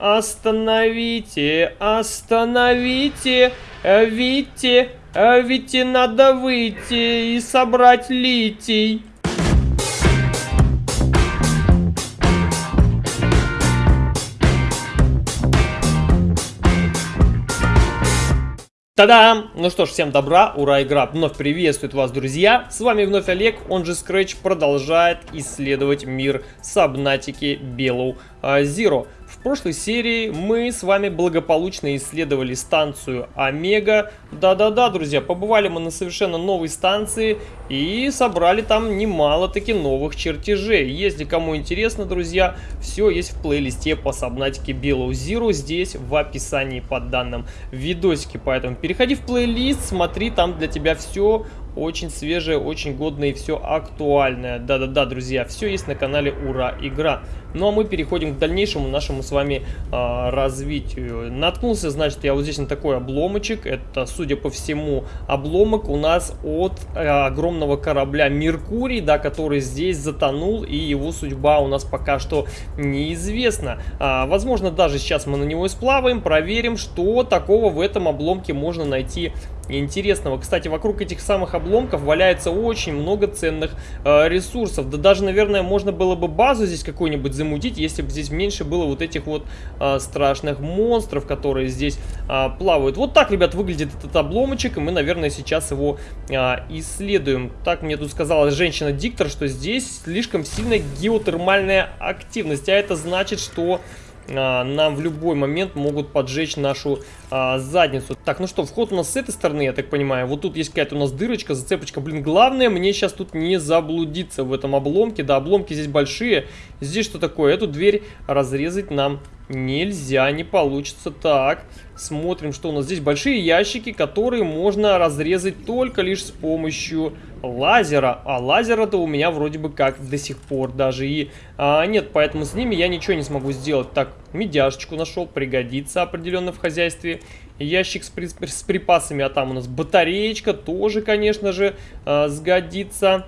Остановите, остановите, Вите, Вите надо выйти и собрать литий. Та-дам! Ну что ж, всем добра, ура, игра вновь приветствует вас, друзья. С вами вновь Олег, он же Scratch, продолжает исследовать мир Сабнатики Белоу Zero. В прошлой серии мы с вами благополучно исследовали станцию Омега. Да-да-да, друзья, побывали мы на совершенно новой станции и собрали там немало таки новых чертежей. Если кому интересно, друзья, все есть в плейлисте по сабнатике Below Zero здесь в описании под данным видосике. Поэтому переходи в плейлист, смотри, там для тебя все очень свежее, очень годное и все актуальное. Да-да-да, друзья, все есть на канале Ура Игра. Ну а мы переходим к дальнейшему нашему с вами э, развитию. Наткнулся, значит, я вот здесь на такой обломочек. Это, судя по всему, обломок у нас от э, огромного корабля Меркурий, да, который здесь затонул, и его судьба у нас пока что неизвестна. А, возможно, даже сейчас мы на него и сплаваем, проверим, что такого в этом обломке можно найти интересного. Кстати, вокруг этих самых обломков валяется очень много ценных э, ресурсов. Да даже, наверное, можно было бы базу здесь какую-нибудь замутить, если бы здесь меньше было вот этих вот э, страшных монстров, которые здесь э, плавают. Вот так, ребят, выглядит этот обломочек, и мы, наверное, сейчас его э, исследуем. Так мне тут сказала женщина-диктор, что здесь слишком сильная геотермальная активность, а это значит, что нам в любой момент могут поджечь нашу а, задницу. Так, ну что, вход у нас с этой стороны, я так понимаю. Вот тут есть какая-то у нас дырочка, зацепочка. Блин, главное мне сейчас тут не заблудиться в этом обломке. Да, обломки здесь большие. Здесь что такое? Эту дверь разрезать нам нельзя, не получится. Так, смотрим, что у нас здесь. Большие ящики, которые можно разрезать только лишь с помощью лазера. А лазера-то у меня вроде бы как до сих пор даже и а, нет, поэтому с ними я ничего не смогу сделать. Так, медяшечку нашел, пригодится определенно в хозяйстве. Ящик с, при, с припасами, а там у нас батареечка тоже, конечно же, а, сгодится.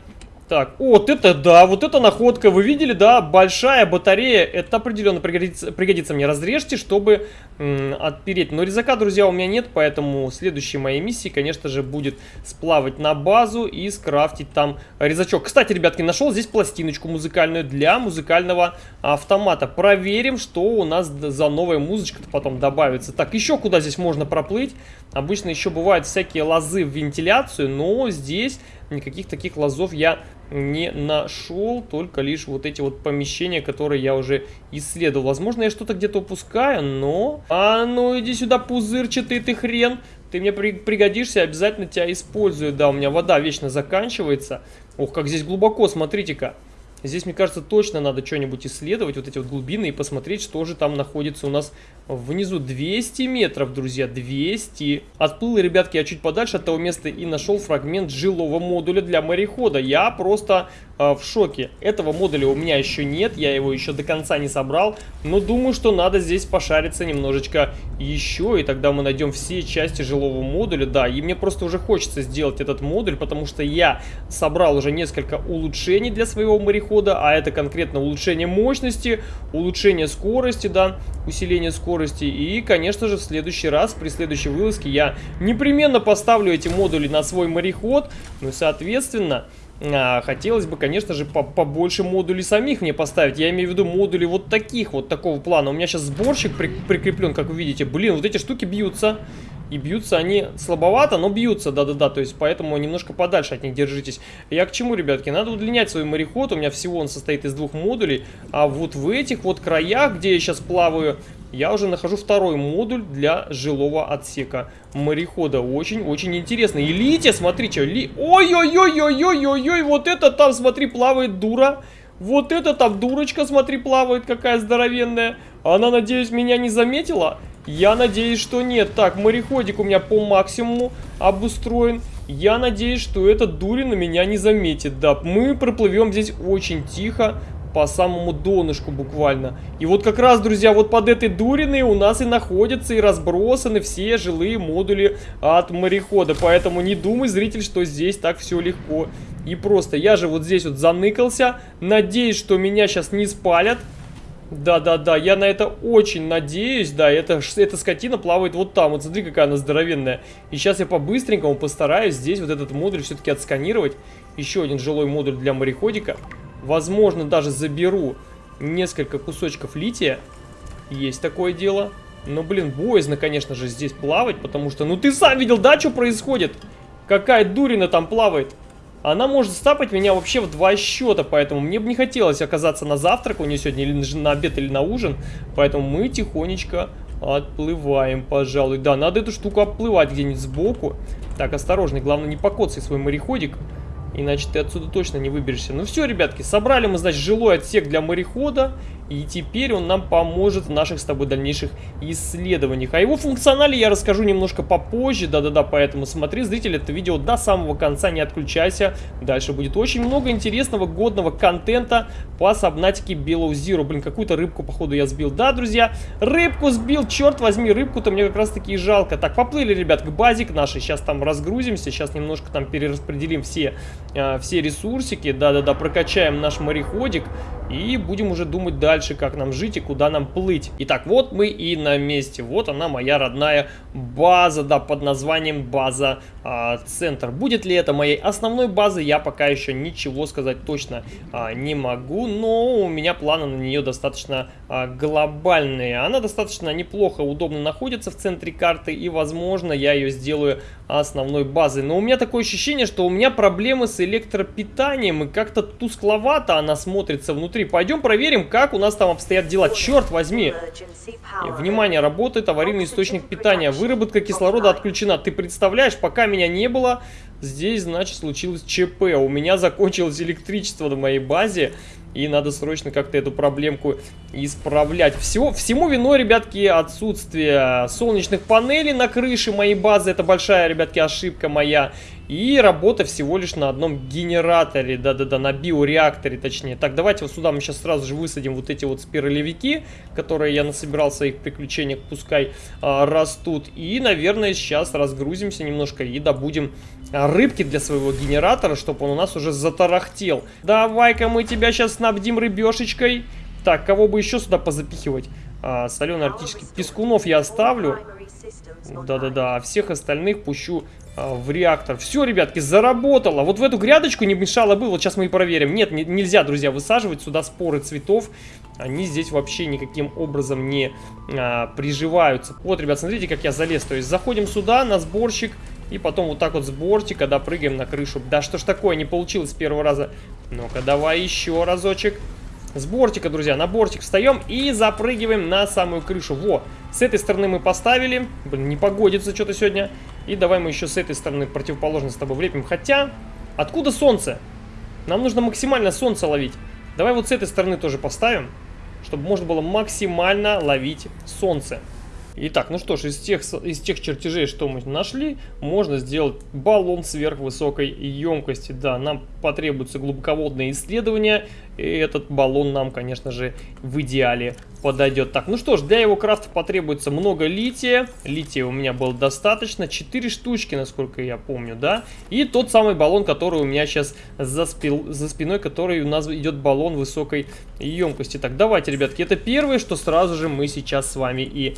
Так, вот это да, вот это находка, вы видели, да, большая батарея, это определенно пригодится, пригодится мне. Разрежьте, чтобы отпереть. Но резака, друзья, у меня нет, поэтому следующей моей миссией, конечно же, будет сплавать на базу и скрафтить там резачок. Кстати, ребятки, нашел здесь пластиночку музыкальную для музыкального автомата. Проверим, что у нас за новая музычка-то потом добавится. Так, еще куда здесь можно проплыть? Обычно еще бывают всякие лозы в вентиляцию, но здесь никаких таких лазов я не нашел, только лишь вот эти вот помещения, которые я уже исследовал. Возможно, я что-то где-то упускаю, но... А ну иди сюда, пузырчатый ты хрен! Ты мне при пригодишься, обязательно тебя использую. Да, у меня вода вечно заканчивается. Ох, как здесь глубоко, смотрите-ка. Здесь, мне кажется, точно надо что-нибудь исследовать, вот эти вот глубины, и посмотреть, что же там находится у нас внизу. 200 метров, друзья, 200. Отплыл, ребятки, я чуть подальше от того места и нашел фрагмент жилого модуля для морехода. Я просто в шоке. Этого модуля у меня еще нет, я его еще до конца не собрал, но думаю, что надо здесь пошариться немножечко еще, и тогда мы найдем все части жилого модуля. Да, и мне просто уже хочется сделать этот модуль, потому что я собрал уже несколько улучшений для своего морехода а это конкретно улучшение мощности, улучшение скорости, да, усиление скорости. И, конечно же, в следующий раз, при следующей вылазке я непременно поставлю эти модули на свой мореход, ну и, соответственно... А, хотелось бы, конечно же, по побольше модулей самих мне поставить. Я имею в виду модули вот таких, вот такого плана. У меня сейчас сборщик при прикреплен, как вы видите. Блин, вот эти штуки бьются. И бьются они слабовато, но бьются, да-да-да, то есть поэтому немножко подальше от них держитесь. Я к чему, ребятки? Надо удлинять свой мореход, у меня всего он состоит из двух модулей, а вот в этих вот краях, где я сейчас плаваю, я уже нахожу второй модуль для жилого отсека морехода. Очень-очень интересно. И Лития, смотрите, ли... Ой-ой-ой-ой-ой-ой-ой, вот это там, смотри, плавает дура. Вот это там дурочка, смотри, плавает, какая здоровенная. Она, надеюсь, меня не заметила? Я надеюсь, что нет. Так, мореходик у меня по максимуму обустроен. Я надеюсь, что этот дури на меня не заметит. Да, мы проплывем здесь очень тихо, по самому донышку буквально. И вот как раз, друзья, вот под этой дуриной у нас и находятся и разбросаны все жилые модули от морехода. Поэтому не думай, зритель, что здесь так все легко и просто. Я же вот здесь вот заныкался. Надеюсь, что меня сейчас не спалят. Да-да-да, я на это очень надеюсь, да, это, эта скотина плавает вот там, вот смотри, какая она здоровенная. И сейчас я по-быстренькому постараюсь здесь вот этот модуль все-таки отсканировать. Еще один жилой модуль для мореходика. Возможно, даже заберу несколько кусочков лития. Есть такое дело. Но, блин, боязно, конечно же, здесь плавать, потому что... Ну, ты сам видел, да, что происходит? Какая дурина там плавает. Она может стапать меня вообще в два счета, поэтому мне бы не хотелось оказаться на завтрак у нее сегодня, или на обед, или на ужин. Поэтому мы тихонечко отплываем, пожалуй. Да, надо эту штуку обплывать где-нибудь сбоку. Так, осторожно, главное не покоцай свой мореходик. Иначе ты отсюда точно не выберешься. Ну все, ребятки, собрали мы, значит, жилой отсек для морехода. И теперь он нам поможет в наших с тобой дальнейших исследованиях. О его функционале я расскажу немножко попозже. Да-да-да, поэтому смотри, зритель, это видео до самого конца, не отключайся. Дальше будет очень много интересного, годного контента по сабнатике Below Zero. Блин, какую-то рыбку, походу, я сбил. Да, друзья, рыбку сбил, черт возьми, рыбку-то мне как раз-таки и жалко. Так, поплыли, ребят, к базик нашей. Сейчас там разгрузимся, сейчас немножко там перераспределим все, э, все ресурсики. Да-да-да, прокачаем наш мореходик и будем уже думать дальше как нам жить и куда нам плыть. Итак, вот мы и на месте. Вот она, моя родная база, да, под названием база а, центр. Будет ли это моей основной базой, я пока еще ничего сказать точно а, не могу, но у меня планы на нее достаточно а, глобальные. Она достаточно неплохо, удобно находится в центре карты, и, возможно, я ее сделаю основной базой. Но у меня такое ощущение, что у меня проблемы с электропитанием, и как-то тускловато она смотрится внутри. Пойдем проверим, как у нас там обстоят дела. Черт возьми! Внимание, работает аварийный источник питания. Выработка кислорода отключена. Ты представляешь, пока меня не было, здесь, значит, случилось ЧП. У меня закончилось электричество на моей базе. И надо срочно как-то эту проблемку исправлять. Всего, всему виной, ребятки, отсутствие солнечных панелей на крыше моей базы. Это большая, ребятки, ошибка моя. И работа всего лишь на одном генераторе, да-да-да, на биореакторе точнее. Так, давайте вот сюда мы сейчас сразу же высадим вот эти вот спиралевики, которые я насобирал в своих приключениях, пускай а, растут. И, наверное, сейчас разгрузимся немножко и добудем а, рыбки для своего генератора, чтобы он у нас уже затарахтел. Давай-ка мы тебя сейчас снабдим рыбешечкой. Так, кого бы еще сюда позапихивать? А, соленый арктический пескунов я оставлю. Да-да-да, а всех остальных пущу в реактор. Все, ребятки, заработало. Вот в эту грядочку не мешало бы. Вот сейчас мы и проверим. Нет, не, нельзя, друзья, высаживать сюда споры цветов. Они здесь вообще никаким образом не а, приживаются. Вот, ребят, смотрите, как я залез. То есть заходим сюда на сборщик. И потом вот так вот с бортика, да, прыгаем на крышу. Да что ж такое, не получилось с первого раза. Ну-ка, давай еще разочек. С бортика, друзья, на бортик встаем и запрыгиваем на самую крышу. Во, с этой стороны мы поставили. Блин, не погодится что-то сегодня. И давай мы еще с этой стороны противоположно с тобой влепим. Хотя, откуда солнце? Нам нужно максимально солнце ловить. Давай вот с этой стороны тоже поставим, чтобы можно было максимально ловить солнце. Итак, ну что ж, из тех, из тех чертежей, что мы нашли, можно сделать баллон сверхвысокой емкости. Да, нам потребуется глубоководное исследование, и этот баллон нам, конечно же, в идеале подойдет. Так, ну что ж, для его крафта потребуется много лития. Лития у меня было достаточно, 4 штучки, насколько я помню, да. И тот самый баллон, который у меня сейчас за, спил, за спиной, который у нас идет баллон высокой емкости. Так, давайте, ребятки, это первое, что сразу же мы сейчас с вами и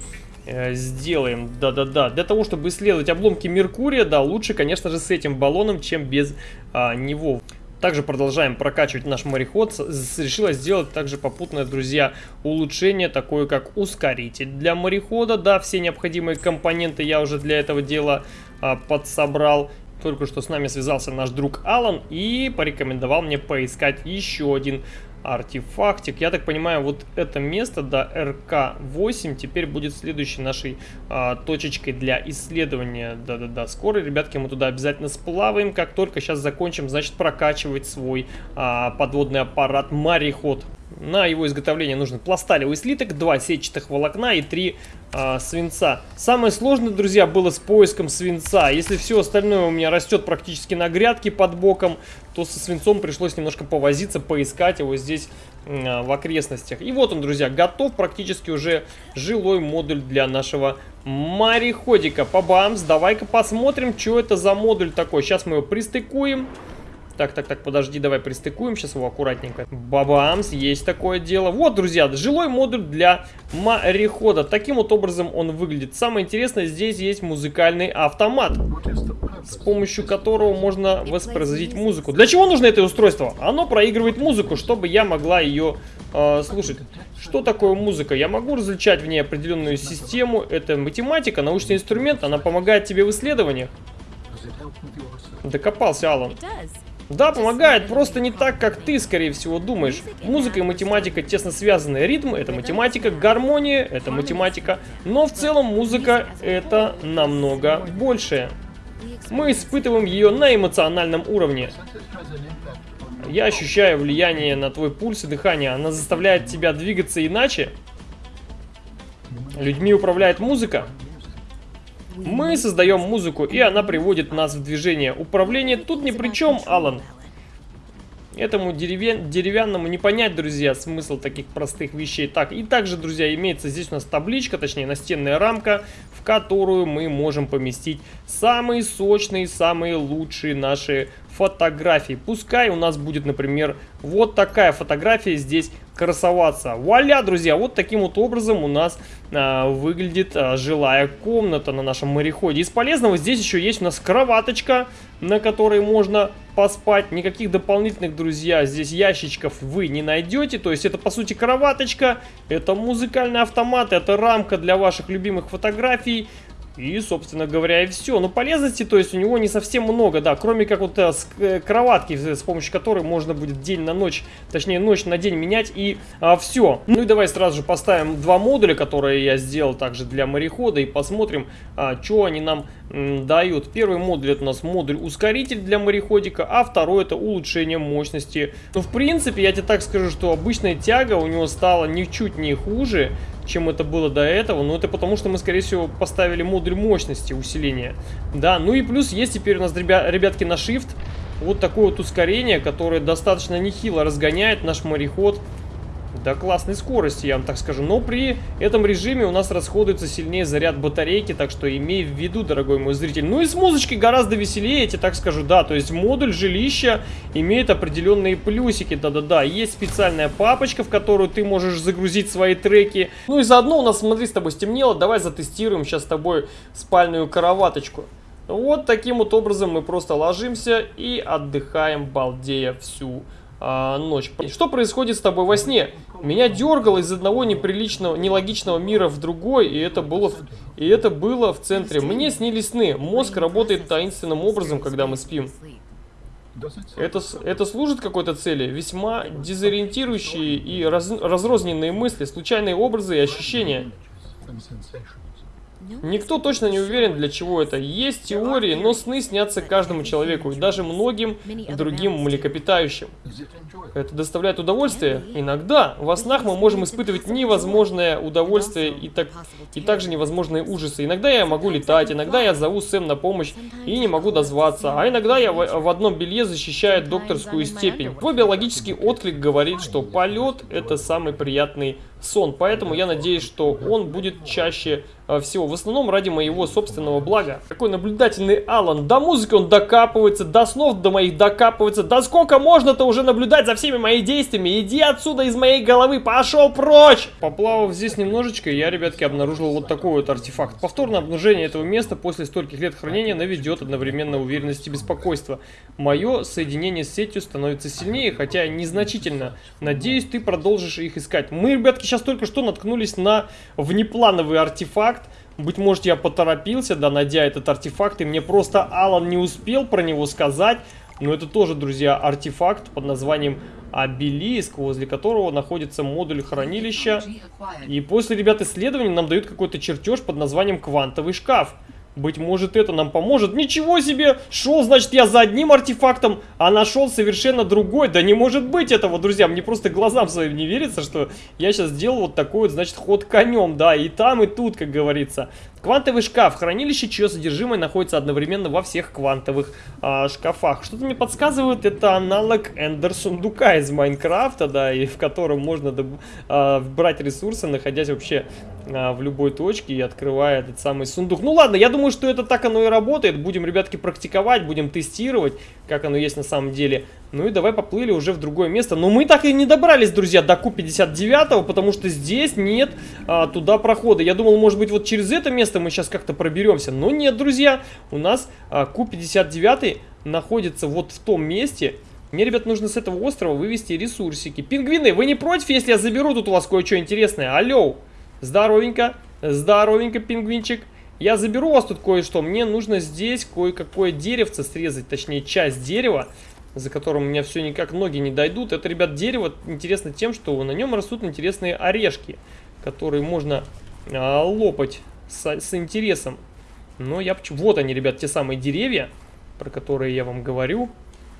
сделаем. Да-да-да. Для того, чтобы исследовать обломки Меркурия, да, лучше, конечно же, с этим баллоном, чем без а, него. Также продолжаем прокачивать наш мореход. Решила сделать также попутное, друзья, улучшение, такое как ускоритель для морехода. Да, все необходимые компоненты я уже для этого дела а, подсобрал. Только что с нами связался наш друг Алан и порекомендовал мне поискать еще один артефактик. Я так понимаю, вот это место, да, РК-8, теперь будет следующей нашей а, точечкой для исследования. Да-да-да, скоро, ребятки, мы туда обязательно сплаваем. Как только сейчас закончим, значит, прокачивать свой а, подводный аппарат «Мореход». На его изготовление нужен пласталевый слиток, два сетчатых волокна и три а, свинца. Самое сложное, друзья, было с поиском свинца. Если все остальное у меня растет практически на грядке под боком, то со свинцом пришлось немножко повозиться, поискать его здесь а, в окрестностях. И вот он, друзья, готов практически уже жилой модуль для нашего мореходика. Побамс, давай-ка посмотрим, что это за модуль такой. Сейчас мы его пристыкуем. Так, так, так, подожди, давай пристыкуем сейчас его аккуратненько. Бабамс, есть такое дело. Вот, друзья, жилой модуль для морехода. Таким вот образом он выглядит. Самое интересное, здесь есть музыкальный автомат, с помощью которого можно воспроизводить музыку. Для чего нужно это устройство? Оно проигрывает музыку, чтобы я могла ее э, слушать. Что такое музыка? Я могу различать в ней определенную систему. Это математика, научный инструмент. Она помогает тебе в исследованиях. Докопался, Алан. Да, помогает, просто не так, как ты, скорее всего, думаешь. Музыка и математика тесно связаны. Ритм — это математика, гармония — это математика. Но в целом музыка — это намного большее. Мы испытываем ее на эмоциональном уровне. Я ощущаю влияние на твой пульс и дыхание. Она заставляет тебя двигаться иначе. Людьми управляет музыка. Мы создаем музыку, и она приводит нас в движение. Управление тут ни при чем, Алан. Этому деревя... деревянному не понять, друзья, смысл таких простых вещей. Так, и также, друзья, имеется здесь у нас табличка, точнее настенная рамка, в которую мы можем поместить самые сочные, самые лучшие наши фотографий. Пускай у нас будет, например, вот такая фотография здесь красоваться. Вуаля, друзья, вот таким вот образом у нас а, выглядит а, жилая комната на нашем мореходе. Из полезного здесь еще есть у нас кроваточка, на которой можно поспать. Никаких дополнительных, друзья, здесь ящичков вы не найдете. То есть это, по сути, кроваточка, это музыкальный автомат, это рамка для ваших любимых фотографий. И, собственно говоря, и все. Но полезности, то есть у него не совсем много, да, кроме как вот э, с, э, кроватки, с помощью которой можно будет день на ночь, точнее ночь на день менять и а, все. Ну и давай сразу же поставим два модуля, которые я сделал также для морехода и посмотрим, а, что они нам м, дают. Первый модуль это у нас модуль ускоритель для мореходика, а второй это улучшение мощности. Ну, в принципе, я тебе так скажу, что обычная тяга у него стала ничуть не хуже, чем это было до этого. Но это потому, что мы, скорее всего, поставили модуль мощности усиления. Да, ну и плюс есть теперь у нас, ребя ребятки, на Shift вот такое вот ускорение, которое достаточно нехило разгоняет наш мореход до классной скорости, я вам так скажу. Но при этом режиме у нас расходуется сильнее заряд батарейки, так что имей в виду, дорогой мой зритель. Ну и с музычкой гораздо веселее, я тебе так скажу, да. То есть модуль жилища имеет определенные плюсики, да-да-да. Есть специальная папочка, в которую ты можешь загрузить свои треки. Ну и заодно у нас, смотри, с тобой стемнело, давай затестируем сейчас с тобой спальную кроваточку. Вот таким вот образом мы просто ложимся и отдыхаем, балдея всю а, ночь. Что происходит с тобой во сне? Меня дергало из одного неприличного, нелогичного мира в другой, и это было, и это было в центре. Мне снились сны. Мозг работает таинственным образом, когда мы спим. Это, это служит какой-то цели? Весьма дезориентирующие и раз, разрозненные мысли, случайные образы и ощущения. Никто точно не уверен, для чего это. Есть теории, но сны снятся каждому человеку, и даже многим другим млекопитающим. Это доставляет удовольствие? Иногда. Во снах мы можем испытывать невозможное удовольствие и, так, и также невозможные ужасы. Иногда я могу летать, иногда я зову Сэм на помощь и не могу дозваться, а иногда я в, в одном белье защищаю докторскую степень. Твой биологический отклик говорит, что полет это самый приятный сон, поэтому я надеюсь, что он будет чаще э, всего. В основном ради моего собственного блага. Такой наблюдательный Алан. До музыки он докапывается, до снов до моих докапывается. Да сколько можно-то уже наблюдать за всеми моими действиями? Иди отсюда из моей головы, пошел прочь! Поплавав здесь немножечко, я, ребятки, обнаружил вот такой вот артефакт. Повторное обнаружение этого места после стольких лет хранения наведет одновременно уверенность и беспокойство. Мое соединение с сетью становится сильнее, хотя незначительно. Надеюсь, ты продолжишь их искать. Мы, ребятки, сейчас только что наткнулись на внеплановый артефакт. Быть может, я поторопился, да, найдя этот артефакт, и мне просто Алан не успел про него сказать. Но это тоже, друзья, артефакт под названием обелиск, возле которого находится модуль хранилища. И после, ребят, исследований нам дают какой-то чертеж под названием квантовый шкаф. Быть может это нам поможет. Ничего себе! Шел, значит, я за одним артефактом, а нашел совершенно другой. Да не может быть этого, друзья. Мне просто глазам своим не верится, что я сейчас сделал вот такой вот, значит, ход конем. Да, и там, и тут, как говорится. Квантовый шкаф. Хранилище, чье содержимое находится одновременно во всех квантовых а, шкафах. Что-то мне подсказывает, это аналог Эндер сундука из Майнкрафта, да, и в котором можно а, брать ресурсы, находясь вообще а, в любой точке и открывая этот самый сундук. Ну ладно, я думаю, что это так оно и работает. Будем, ребятки, практиковать, будем тестировать, как оно есть на самом деле. Ну и давай поплыли уже в другое место. Но мы так и не добрались, друзья, до Q59, потому что здесь нет а, туда прохода. Я думал, может быть, вот через это место мы сейчас как-то проберемся. Но нет, друзья, у нас а, Q59 находится вот в том месте... Мне, ребят, нужно с этого острова вывести ресурсики. Пингвины, вы не против, если я заберу тут у вас кое-что интересное? Алло, здоровенько, здоровенько, пингвинчик. Я заберу у вас тут кое-что. Мне нужно здесь кое-какое деревце срезать, точнее, часть дерева за которым у меня все никак ноги не дойдут. Это, ребят, дерево интересно тем, что на нем растут интересные орешки, которые можно а, лопать с, с интересом. Но я... Вот они, ребят, те самые деревья, про которые я вам говорю.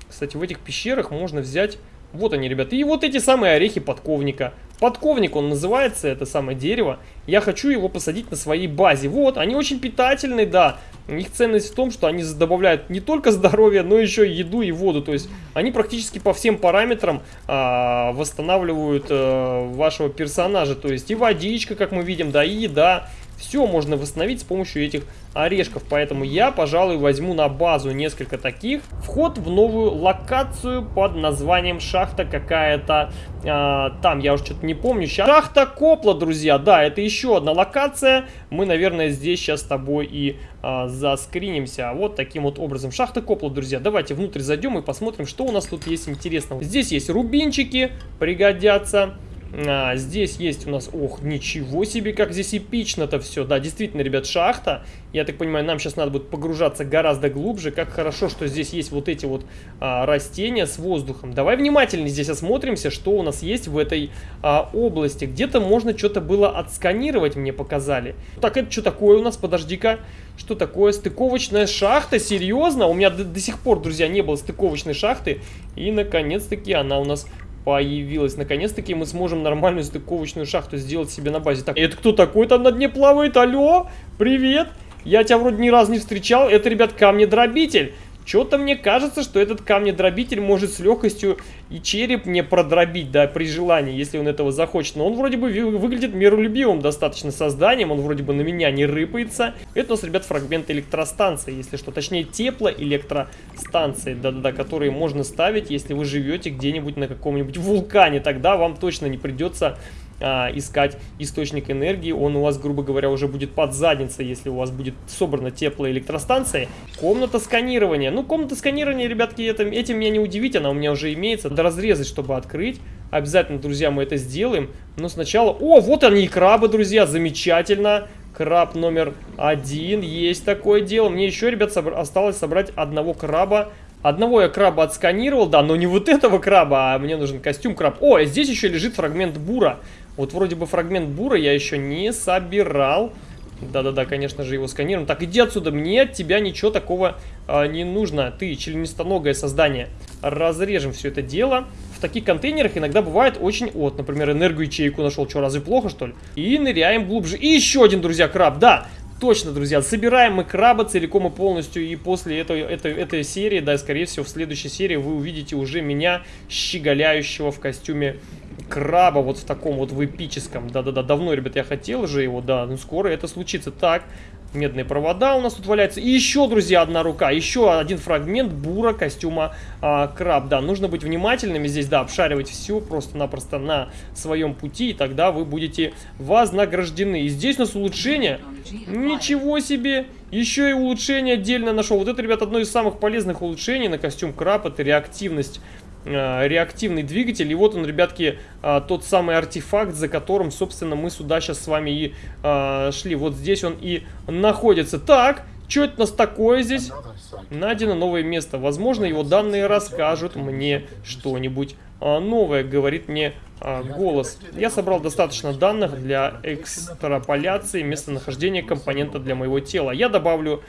Кстати, в этих пещерах можно взять... Вот они, ребята. И вот эти самые орехи подковника. Подковник он называется, это самое дерево. Я хочу его посадить на своей базе. Вот, они очень питательные, да. Их ценность в том, что они добавляют не только здоровье, но еще и еду и воду. То есть они практически по всем параметрам а, восстанавливают а, вашего персонажа. То есть и водичка, как мы видим, да, и еда. Все можно восстановить с помощью этих орешков. Поэтому я, пожалуй, возьму на базу несколько таких. Вход в новую локацию под названием шахта какая-то. А, там, я уже что-то не помню. Сейчас. Шахта Копла, друзья. Да, это еще одна локация. Мы, наверное, здесь сейчас с тобой и а, заскринимся. Вот таким вот образом. Шахта Копла, друзья. Давайте внутрь зайдем и посмотрим, что у нас тут есть интересного. Здесь есть рубинчики, пригодятся. А, здесь есть у нас... Ох, ничего себе, как здесь эпично-то все. Да, действительно, ребят, шахта. Я так понимаю, нам сейчас надо будет погружаться гораздо глубже. Как хорошо, что здесь есть вот эти вот а, растения с воздухом. Давай внимательнее здесь осмотримся, что у нас есть в этой а, области. Где-то можно что-то было отсканировать, мне показали. Так, это что такое у нас? Подожди-ка. Что такое? Стыковочная шахта? Серьезно? У меня до, до сих пор, друзья, не было стыковочной шахты. И, наконец-таки, она у нас появилась. Наконец-таки мы сможем нормальную стыковочную шахту сделать себе на базе. Так, это кто такой там на дне плавает? Алло, привет! Я тебя вроде ни разу не встречал. Это, ребят, камнедробитель. Что-то мне кажется, что этот камнедробитель может с легкостью и череп не продробить, да, при желании, если он этого захочет. Но он вроде бы выглядит миролюбивым достаточно созданием, он вроде бы на меня не рыпается. Это у нас, ребят, фрагмент электростанции, если что, точнее теплоэлектростанции, да-да-да, которые можно ставить, если вы живете где-нибудь на каком-нибудь вулкане, тогда вам точно не придется искать источник энергии. Он у вас, грубо говоря, уже будет под задницей, если у вас будет собрана теплая электростанция. Комната сканирования. Ну, комната сканирования, ребятки, это, этим меня не удивить, она у меня уже имеется. Надо разрезать, чтобы открыть. Обязательно, друзья, мы это сделаем. Но сначала... О, вот они и крабы, друзья, замечательно. Краб номер один, есть такое дело. Мне еще, ребят, собр... осталось собрать одного краба Одного я краба отсканировал, да, но не вот этого краба, а мне нужен костюм краб. О, здесь еще лежит фрагмент бура. Вот вроде бы фрагмент бура я еще не собирал. Да-да-да, конечно же, его сканируем. Так, иди отсюда, мне от тебя ничего такого а, не нужно. Ты членистоногое создание. Разрежем все это дело. В таких контейнерах иногда бывает очень... Вот, например, энергоячейку нашел. Что, разве плохо, что ли? И ныряем глубже. И еще один, друзья, краб. Да, Точно, друзья, собираем мы краба целиком и полностью, и после этой, этой, этой серии, да, скорее всего, в следующей серии вы увидите уже меня щеголяющего в костюме краба, вот в таком вот в эпическом. Да-да-да, давно, ребят, я хотел же его, да, ну скоро это случится. Так, медные провода у нас тут валяются. И еще, друзья, одна рука, еще один фрагмент бура костюма а, краб. Да, нужно быть внимательными здесь, да, обшаривать все просто-напросто на своем пути, и тогда вы будете вознаграждены. И здесь у нас улучшение. Ничего себе! Еще и улучшение отдельно нашел. Вот это, ребят, одно из самых полезных улучшений на костюм краб, это реактивность реактивный двигатель. И вот он, ребятки, э, тот самый артефакт, за которым, собственно, мы сюда сейчас с вами и э, шли. Вот здесь он и находится. Так, что это у нас такое здесь? Найдено новое место. Возможно, его данные расскажут мне что-нибудь новое, говорит мне голос. Я собрал достаточно данных для экстраполяции местонахождения компонента для моего тела. Я добавлю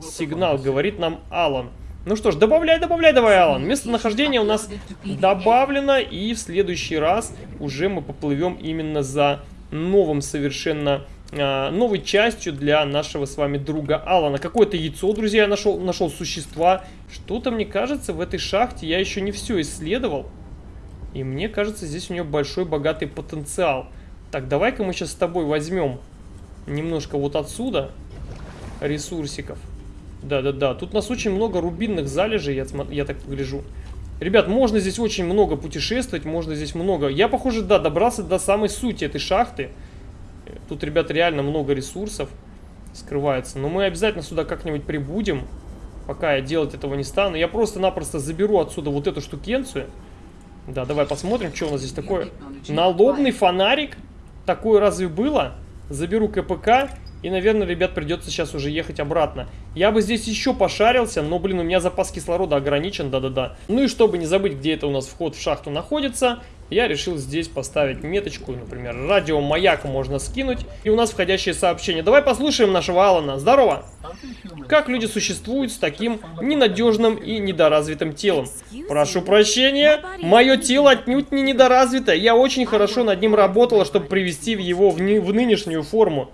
сигнал, говорит нам Алан. Ну что ж, добавляй, добавляй, давай, Алан. Местонахождение у нас добавлено, и в следующий раз уже мы поплывем именно за новым совершенно э, новой частью для нашего с вами друга Алана. Какое-то яйцо, друзья, я нашел, нашел существа. Что-то, мне кажется, в этой шахте я еще не все исследовал. И мне кажется, здесь у нее большой богатый потенциал. Так, давай-ка мы сейчас с тобой возьмем немножко вот отсюда ресурсиков. Да-да-да, тут у нас очень много рубинных залежей, я, я так погляжу. Ребят, можно здесь очень много путешествовать, можно здесь много... Я, похоже, да, добрался до самой сути этой шахты. Тут, ребят, реально много ресурсов скрывается. Но мы обязательно сюда как-нибудь прибудем, пока я делать этого не стану. Я просто-напросто заберу отсюда вот эту штукенцию. Да, давай посмотрим, что у нас здесь такое. Налобный фонарик. Такое разве было? Заберу КПК. И, наверное, ребят, придется сейчас уже ехать обратно. Я бы здесь еще пошарился, но, блин, у меня запас кислорода ограничен, да-да-да. Ну и чтобы не забыть, где это у нас вход в шахту находится, я решил здесь поставить меточку, например, радиомаяк можно скинуть. И у нас входящее сообщение. Давай послушаем нашего Алана. Здорово! Как люди существуют с таким ненадежным и недоразвитым телом? Прошу прощения, мое тело отнюдь не недоразвито. Я очень хорошо над ним работала, чтобы привести его в, в нынешнюю форму.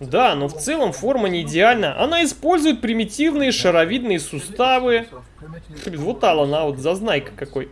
Да, но в целом форма не идеальна. Она использует примитивные шаровидные суставы. Вот Алан, а вот зазнайка какой.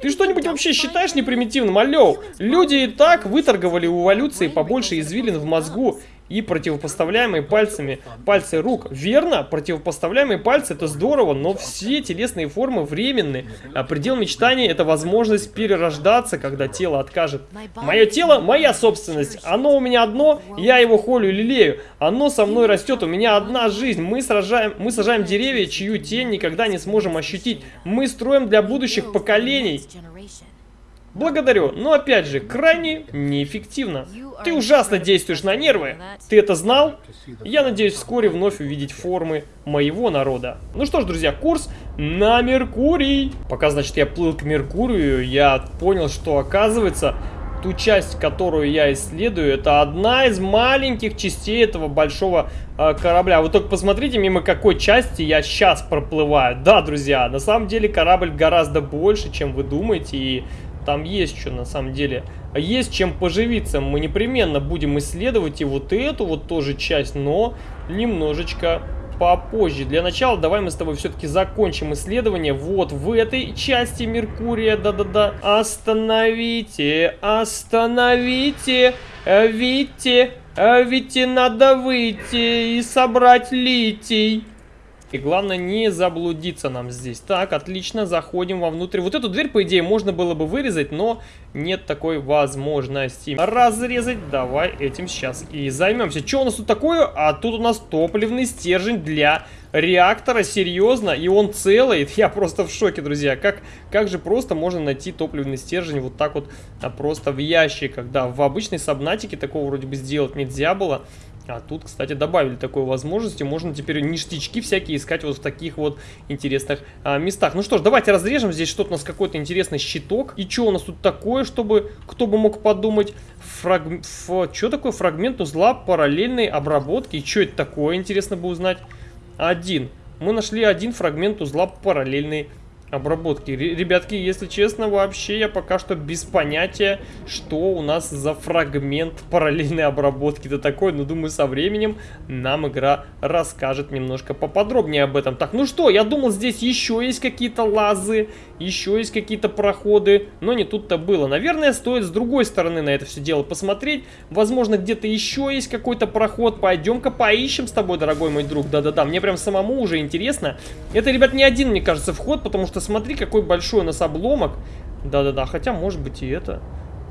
Ты что-нибудь вообще считаешь непримитивным? Алло, люди и так выторговали у эволюции побольше извилин в мозгу и противопоставляемые пальцами пальцы рук. Верно, противопоставляемые пальцы это здорово, но все телесные формы временны. А предел мечтаний это возможность перерождаться, когда тело откажет. Мое тело моя собственность. Оно у меня одно, я его холю лелею. Оно со мной растет, у меня одна жизнь. Мы сражаем, мы сажаем деревья, чью тень никогда не сможем ощутить. Мы строим для будущих поколений. Благодарю, но опять же, крайне неэффективно. Ты ужасно действуешь на нервы. Ты это знал? Я надеюсь вскоре вновь увидеть формы моего народа. Ну что ж, друзья, курс на Меркурий. Пока, значит, я плыл к Меркурию, я понял, что оказывается, ту часть, которую я исследую, это одна из маленьких частей этого большого э, корабля. Вы только посмотрите, мимо какой части я сейчас проплываю. Да, друзья, на самом деле корабль гораздо больше, чем вы думаете, и там есть что на самом деле. Есть чем поживиться. Мы непременно будем исследовать и вот эту вот тоже часть, но немножечко попозже. Для начала давай мы с тобой все-таки закончим исследование вот в этой части Меркурия. Да-да-да. Остановите, остановите, видите, видите, надо выйти и собрать литий. И главное не заблудиться нам здесь. Так, отлично, заходим вовнутрь. Вот эту дверь, по идее, можно было бы вырезать, но нет такой возможности. Разрезать, давай этим сейчас и займемся. Что у нас тут такое? А тут у нас топливный стержень для реактора, серьезно, и он целый. Я просто в шоке, друзья. Как, как же просто можно найти топливный стержень вот так вот а, просто в ящиках. Да, в обычной сабнатике такого вроде бы сделать нельзя было. А тут, кстати, добавили такую возможность, и можно теперь ништячки всякие искать вот в таких вот интересных а, местах. Ну что ж, давайте разрежем. Здесь что-то у нас какой-то интересный щиток. И что у нас тут такое, чтобы кто бы мог подумать? Фраг... Ф... Что такое фрагмент узла параллельной обработки? И что это такое, интересно бы узнать. Один. Мы нашли один фрагмент узла параллельной обработки. Ребятки, если честно, вообще я пока что без понятия, что у нас за фрагмент параллельной обработки. Это такой, но думаю, со временем нам игра расскажет немножко поподробнее об этом. Так, ну что, я думал, здесь еще есть какие-то лазы, еще есть какие-то проходы, но не тут-то было. Наверное, стоит с другой стороны на это все дело посмотреть. Возможно, где-то еще есть какой-то проход. Пойдем-ка поищем с тобой, дорогой мой друг. Да-да-да, мне прям самому уже интересно. Это, ребят, не один, мне кажется, вход, потому что смотри, какой большой у нас обломок. Да-да-да, хотя может быть и это.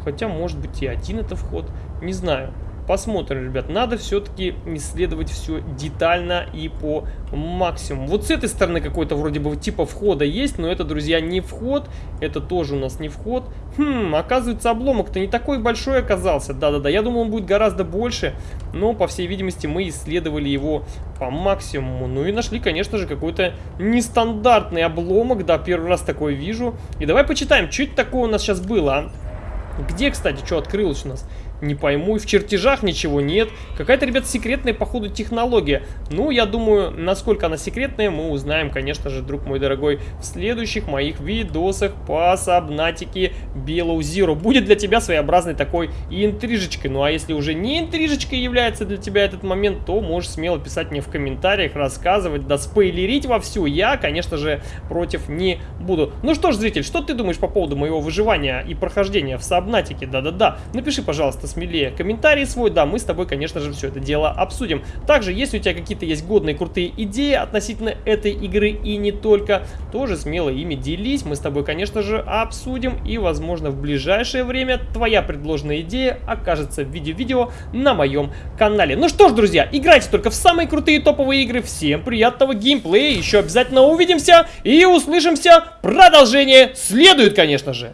Хотя может быть и один это вход. Не знаю. Посмотрим, ребят. Надо все-таки исследовать все детально и по максимуму. Вот с этой стороны какой-то вроде бы типа входа есть, но это, друзья, не вход. Это тоже у нас не вход. Хм, оказывается, обломок-то не такой большой оказался. Да-да-да, я думал, он будет гораздо больше, но, по всей видимости, мы исследовали его по максимуму. Ну и нашли, конечно же, какой-то нестандартный обломок. Да, первый раз такой вижу. И давай почитаем, что это такое у нас сейчас было, а? Где, кстати, что открылось у нас? Не пойму, и в чертежах ничего нет. Какая-то, ребят, секретная, походу, технология. Ну, я думаю, насколько она секретная, мы узнаем, конечно же, друг мой дорогой, в следующих моих видосах по Сабнатике Zero. Будет для тебя своеобразной такой интрижечкой. Ну, а если уже не интрижечкой является для тебя этот момент, то можешь смело писать мне в комментариях, рассказывать, да спойлерить вовсю. Я, конечно же, против не буду. Ну что ж, зритель, что ты думаешь по поводу моего выживания и прохождения в Сабнатике? Да-да-да. Напиши, пожалуйста, смелее комментарий свой. Да, мы с тобой, конечно же, все это дело обсудим. Также, если у тебя какие-то есть годные, крутые идеи относительно этой игры и не только, тоже смело ими делись. Мы с тобой, конечно же, обсудим. И, возможно, в ближайшее время твоя предложенная идея окажется в виде видео на моем канале. Ну что ж, друзья, играйте только в самые крутые топовые игры. Всем приятного геймплея. Еще обязательно увидимся и услышимся. Продолжение следует, конечно же.